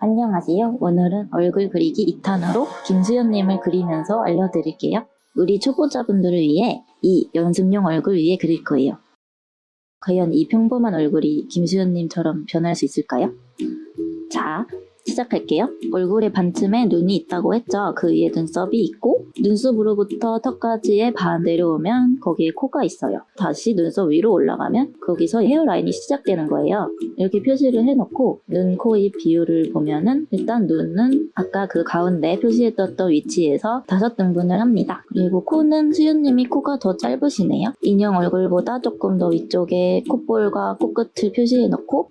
안녕하세요. 오늘은 얼굴 그리기 2탄으로 김수현님을 그리면서 알려드릴게요. 우리 초보자분들을 위해 이 연습용 얼굴 위에 그릴 거예요. 과연 이 평범한 얼굴이 김수현님처럼 변할 수 있을까요? 자, 시작할게요. 얼굴의 반쯤에 눈이 있다고 했죠. 그 위에 눈썹이 있고 눈썹으로부터 턱까지의 반 내려오면 거기에 코가 있어요. 다시 눈썹 위로 올라가면 거기서 헤어라인이 시작되는 거예요. 이렇게 표시를 해놓고 눈, 코, 입 비율을 보면은 일단 눈은 아까 그 가운데 표시해뒀던 위치에서 다섯 등분을 합니다. 그리고 코는 수윤님이 코가 더 짧으시네요. 인형 얼굴보다 조금 더 위쪽에 콧볼과 코끝을 표시해놓고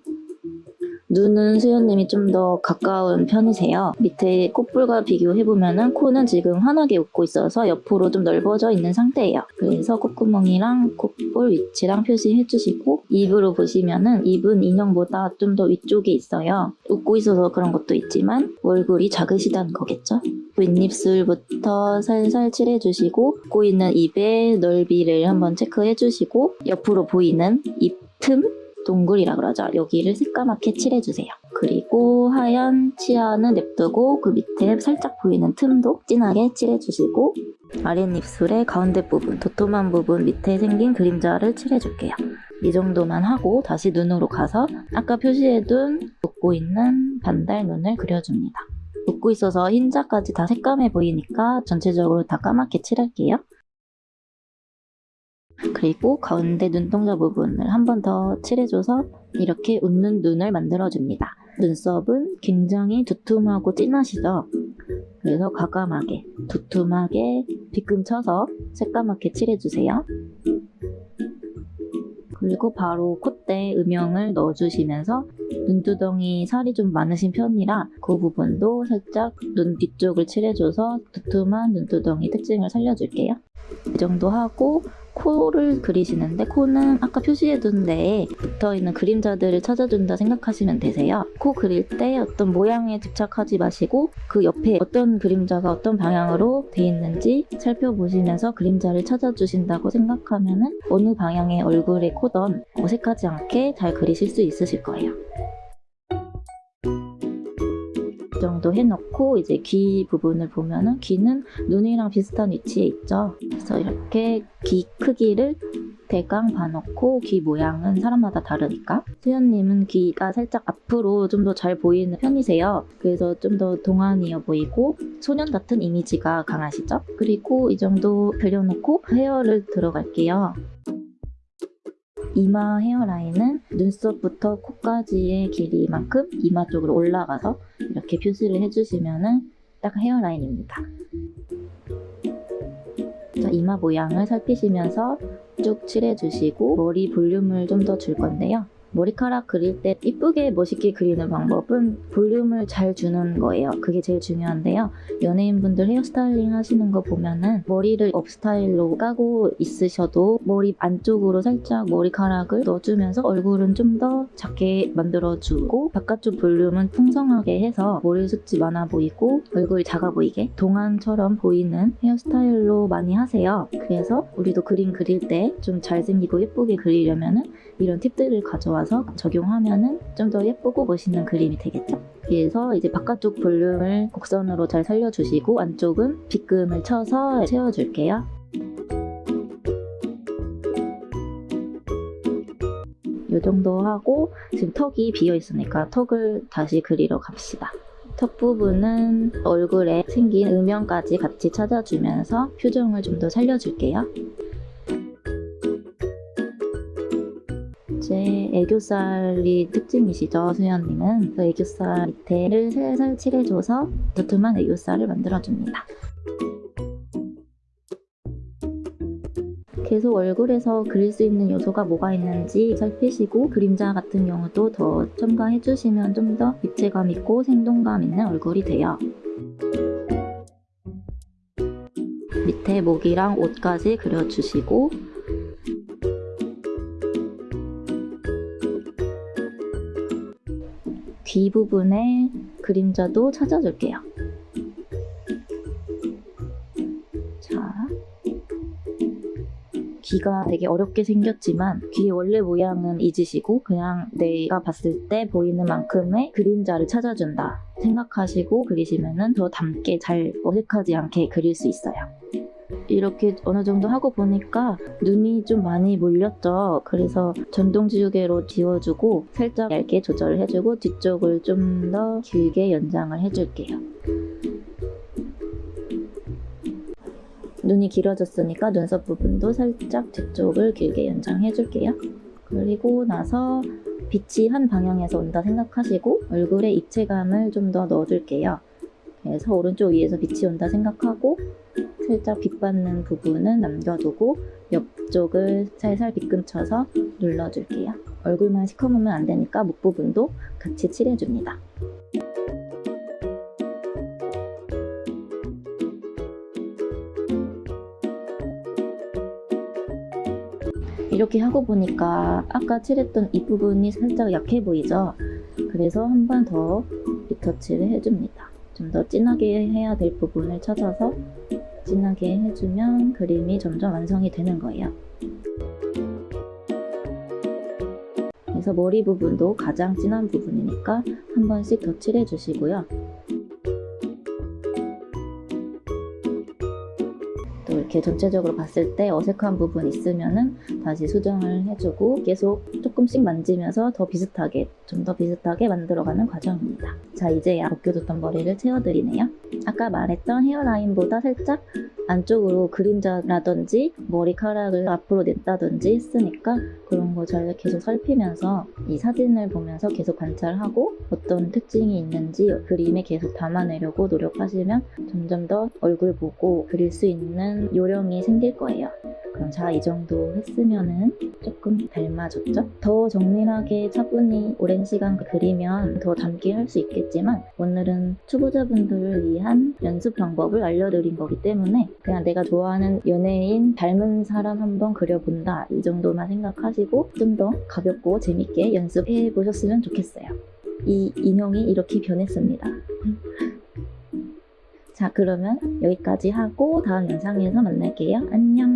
눈은 수연님이 좀 더 가까운 편이세요. 밑에 콧볼과 비교해보면 은 코는 지금 환하게 웃고 있어서 옆으로 좀 넓어져 있는 상태예요. 그래서 콧구멍이랑 콧볼 위치랑 표시해주시고 입으로 보시면 은 입은 인형보다 좀 더 위쪽에 있어요. 웃고 있어서 그런 것도 있지만 얼굴이 작으시다는 거겠죠? 윗입술부터 살살 칠해주시고 웃고 있는 입의 넓이를 한번 체크해주시고 옆으로 보이는 입 틈 동굴이라 그러죠. 여기를 새까맣게 칠해주세요. 그리고 하얀 치아는 냅두고 그 밑에 살짝 보이는 틈도 진하게 칠해주시고 아랫입술의 가운데 부분, 도톰한 부분 밑에 생긴 그림자를 칠해줄게요. 이 정도만 하고 다시 눈으로 가서 아까 표시해둔 웃고 있는 반달 눈을 그려줍니다. 웃고 있어서 흰자까지 다 새까매 보이니까 전체적으로 다 까맣게 칠할게요. 그리고 가운데 눈동자 부분을 한 번 더 칠해줘서 이렇게 웃는 눈을 만들어줍니다. 눈썹은 굉장히 두툼하고 진하시죠? 그래서 과감하게 두툼하게 빗금 쳐서 새까맣게 칠해주세요. 그리고 바로 콧대 음영을 넣어주시면서 눈두덩이 살이 좀 많으신 편이라 그 부분도 살짝 눈 뒤쪽을 칠해줘서 두툼한 눈두덩이 특징을 살려줄게요. 이 정도 하고 코를 그리시는데 코는 아까 표시해둔 데에 붙어있는 그림자들을 찾아준다 생각하시면 되세요. 코 그릴 때 어떤 모양에 집착하지 마시고 그 옆에 어떤 그림자가 어떤 방향으로 돼 있는지 살펴보시면서 그림자를 찾아주신다고 생각하면 어느 방향의 얼굴에 코던 어색하지 않게 잘 그리실 수 있으실 거예요. 이 정도 해놓고 이제 귀 부분을 보면은 귀는 눈이랑 비슷한 위치에 있죠. 그래서 이렇게 귀 크기를 대강 봐놓고 귀 모양은 사람마다 다르니까 수연님은 귀가 살짝 앞으로 좀 더 잘 보이는 편이세요. 그래서 좀 더 동안이어 보이고 소년 같은 이미지가 강하시죠? 그리고 이 정도 그려놓고 헤어를 들어갈게요. 이마 헤어라인은 눈썹부터 코까지의 길이만큼 이마 쪽으로 올라가서 이렇게 표시를 해주시면 딱 헤어라인입니다. 자, 이마 모양을 살피시면서 쭉 칠해주시고 머리 볼륨을 좀 더 줄 건데요. 머리카락 그릴 때 이쁘게 멋있게 그리는 방법은 볼륨을 잘 주는 거예요. 그게 제일 중요한데요. 연예인분들 헤어스타일링 하시는 거 보면은 머리를 업스타일로 까고 있으셔도 머리 안쪽으로 살짝 머리카락을 넣어주면서 얼굴은 좀 더 작게 만들어주고 바깥쪽 볼륨은 풍성하게 해서 머리 숱이 많아 보이고 얼굴이 작아 보이게 동안처럼 보이는 헤어스타일로 많이 하세요. 그래서 우리도 그림 그릴 때 좀 잘생기고 예쁘게 그리려면은 이런 팁들을 가져와서 적용하면은 좀 더 예쁘고 멋있는 그림이 되겠죠? 그래서 이제 바깥쪽 볼륨을 곡선으로 잘 살려주시고 안쪽은 빗금을 쳐서 채워줄게요. 이 정도 하고 지금 턱이 비어 있으니까 턱을 다시 그리러 갑시다. 턱 부분은 얼굴에 생긴 음영까지 같이 찾아주면서 표정을 좀 더 살려줄게요. 애교살이 특징이시죠, 수연님은. 그 애교살 밑에를 살살 칠해줘서 두툼한 애교살을 만들어줍니다. 계속 얼굴에서 그릴 수 있는 요소가 뭐가 있는지 살피시고 그림자 같은 경우도 더 첨가해주시면 좀 더 입체감 있고 생동감 있는 얼굴이 돼요. 밑에 목이랑 옷까지 그려주시고 귀 부분에 그림자도 찾아줄게요. 자, 귀가 되게 어렵게 생겼지만 귀의 원래 모양은 잊으시고 그냥 내가 봤을 때 보이는 만큼의 그림자를 찾아준다 생각하시고 그리시면은 더 담게 잘 어색하지 않게 그릴 수 있어요. 이렇게 어느 정도 하고 보니까 눈이 좀 많이 몰렸죠. 그래서 전동 지우개로 지워주고 살짝 얇게 조절을 해주고 뒤쪽을 좀 더 길게 연장을 해줄게요. 눈이 길어졌으니까 눈썹 부분도 살짝 뒤쪽을 길게 연장해줄게요. 그리고 나서 빛이 한 방향에서 온다 생각하시고 얼굴에 입체감을 좀 더 넣어줄게요. 그래서 오른쪽 위에서 빛이 온다 생각하고 살짝 빛 받는 부분은 남겨두고 옆쪽을 살살 빗금쳐서 눌러줄게요. 얼굴만 시커매면 안 되니까 목 부분도 같이 칠해줍니다. 이렇게 하고 보니까 아까 칠했던 이 부분이 살짝 약해 보이죠? 그래서 한 번 더 리터치를 해줍니다. 좀 더 진하게 해야 될 부분을 찾아서 진하게 해주면 그림이 점점 완성이 되는 거예요. 그래서 머리 부분도 가장 진한 부분이니까 한 번씩 더 칠해 주시고요. 또 이렇게 전체적으로 봤을 때 어색한 부분 있으면은 다시 수정을 해주고 계속 조금씩 만지면서 더 비슷하게 좀 더 비슷하게 만들어가는 과정입니다. 자 이제 벗겨뒀던 머리를 채워드리네요. 아까 말했던 헤어라인보다 살짝 안쪽으로 그림자라든지 머리카락을 앞으로 냈다든지 했으니까 그런 거잘 계속 살피면서 이 사진을 보면서 계속 관찰하고 어떤 특징이 있는지 그림에 계속 담아내려고 노력하시면 점점 더 얼굴 보고 그릴 수 있는 요령이 생길 거예요. 그럼 자, 이 정도 했으면은 조금 닮아졌죠? 더 정밀하게 차분히 오랜 시간 그리면 더 담게 할수 있겠지만 오늘은 초보자분들을 위한 연습 방법을 알려드린 거기 때문에 그냥 내가 좋아하는 연예인 닮은 사람 한번 그려본다 이 정도만 생각하시고 좀 더 가볍고 재밌게 연습해 보셨으면 좋겠어요. 이 인형이 이렇게 변했습니다. 자, 그러면 여기까지 하고 다음 영상에서 만날게요. 안녕!